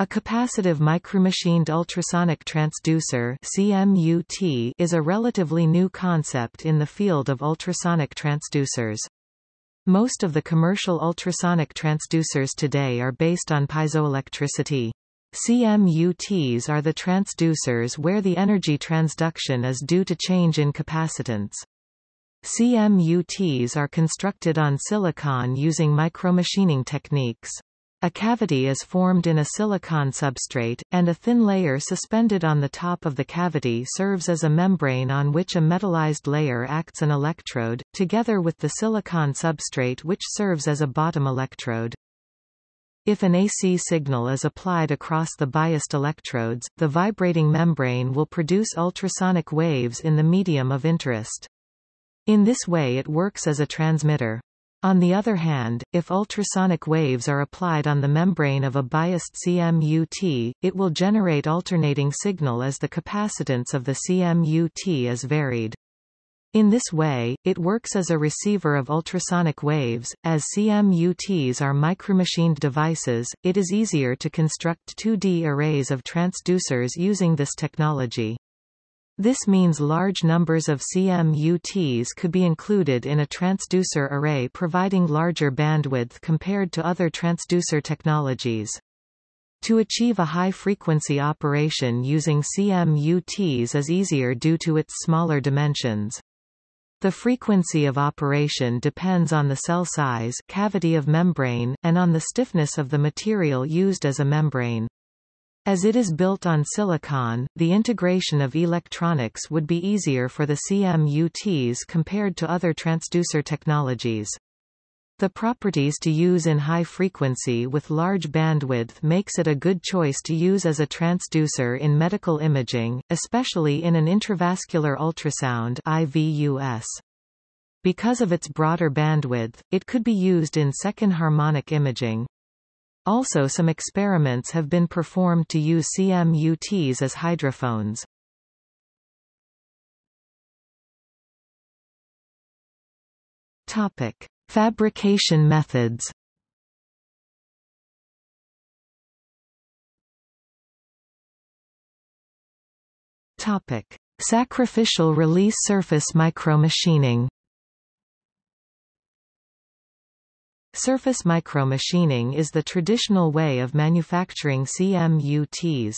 A capacitive micromachined ultrasonic transducer CMUT is a relatively new concept in the field of ultrasonic transducers. Most of the commercial ultrasonic transducers today are based on piezoelectricity. CMUTs are the transducers where the energy transduction is due to change in capacitance. CMUTs are constructed on silicon using micromachining techniques. A cavity is formed in a silicon substrate, and a thin layer suspended on the top of the cavity serves as a membrane on which a metallized layer acts an electrode, together with the silicon substrate which serves as a bottom electrode. If an AC signal is applied across the biased electrodes, the vibrating membrane will produce ultrasonic waves in the medium of interest. In this way it works as a transmitter. On the other hand, if ultrasonic waves are applied on the membrane of a biased CMUT, it will generate alternating signal as the capacitance of the CMUT is varied. In this way, it works as a receiver of ultrasonic waves. As CMUTs are micromachined devices, it is easier to construct 2D arrays of transducers using this technology. This means large numbers of CMUTs could be included in a transducer array providing larger bandwidth compared to other transducer technologies. To achieve a high-frequency operation using CMUTs is easier due to its smaller dimensions. The frequency of operation depends on the cell size cavity of membrane, and on the stiffness of the material used as a membrane. As it is built on silicon, the integration of electronics would be easier for the CMUTs compared to other transducer technologies. The properties to use in high frequency with large bandwidth makes it a good choice to use as a transducer in medical imaging, especially in an intravascular ultrasound IVUS. Because of its broader bandwidth, it could be used in second harmonic imaging, also some experiments have been performed to use CMUTs as hydrophones. Topic: Fabrication methods. Topic: Sacrificial release surface micromachining. Surface micromachining is the traditional way of manufacturing CMUTs.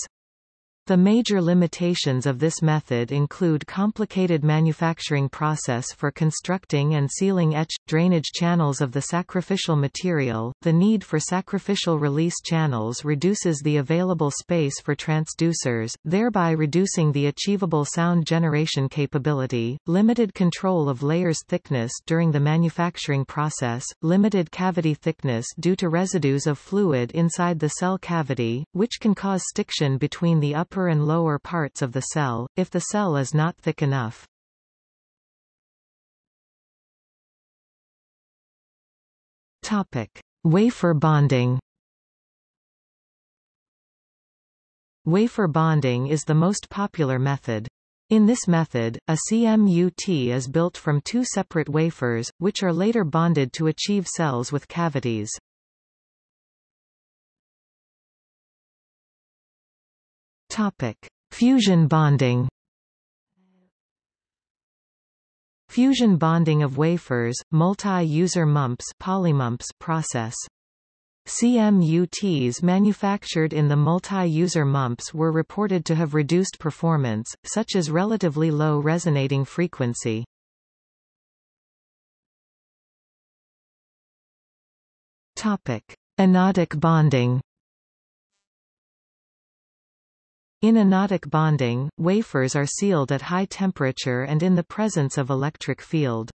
The major limitations of this method include complicated manufacturing process for constructing and sealing etch, drainage channels of the sacrificial material. The need for sacrificial release channels reduces the available space for transducers, thereby reducing the achievable sound generation capability, limited control of layers thickness during the manufacturing process, limited cavity thickness due to residues of fluid inside the cell cavity, which can cause stiction between the upper upper and lower parts of the cell, if the cell is not thick enough. Topic. Wafer bonding Wafer bonding is the most popular method. In this method, a CMUT is built from two separate wafers, which are later bonded to achieve cells with cavities. Topic: Fusion bonding. Fusion bonding of wafers, multi-user MUMPs, polymumps process. CMUTs manufactured in the multi-user MUMPs were reported to have reduced performance, such as relatively low resonating frequency. Topic: Anodic bonding. In anodic bonding, wafers are sealed at high temperature and in the presence of electric field.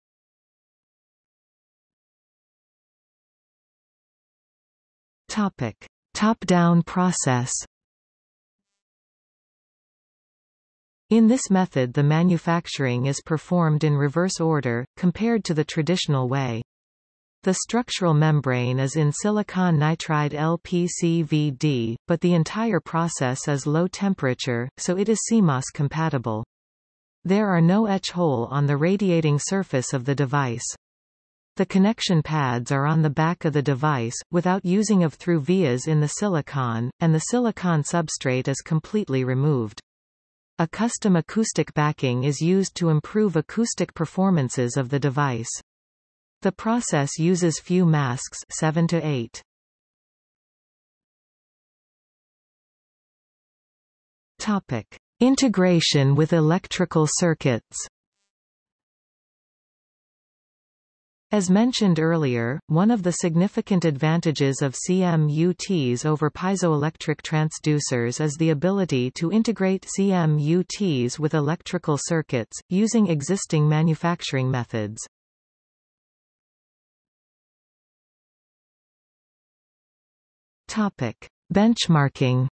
Topic: Top-down process. In this method the manufacturing is performed in reverse order, compared to the traditional way. The structural membrane is in silicon nitride LPCVD, but the entire process is low temperature, so it is CMOS compatible. There are no etch hole on the radiating surface of the device. The connection pads are on the back of the device, without using of through vias in the silicon, and the silicon substrate is completely removed. A custom acoustic backing is used to improve acoustic performances of the device. The process uses few masks 7 to 8. Topic: Integration with electrical circuits. As mentioned earlier, one of the significant advantages of CMUTs over piezoelectric transducers is the ability to integrate CMUTs with electrical circuits, using existing manufacturing methods. Topic. Benchmarking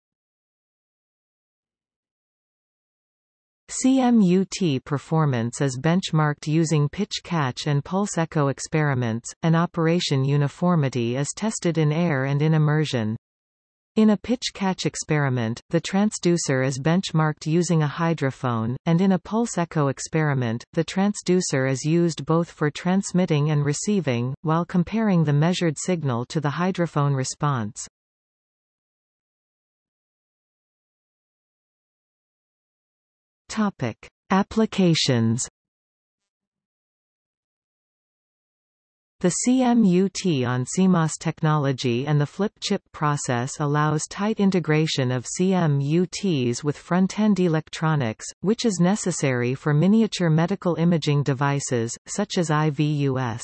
CMUT performance is benchmarked using pitch catch and pulse echo experiments, and operation uniformity is tested in air and in immersion. In a pitch catch experiment, the transducer is benchmarked using a hydrophone, and in a pulse echo experiment, the transducer is used both for transmitting and receiving, while comparing the measured signal to the hydrophone response. Topic: Applications. The CMUT on CMOS technology and the flip chip process allows tight integration of CMUTs with front-end electronics, which is necessary for miniature medical imaging devices, such as IVUS.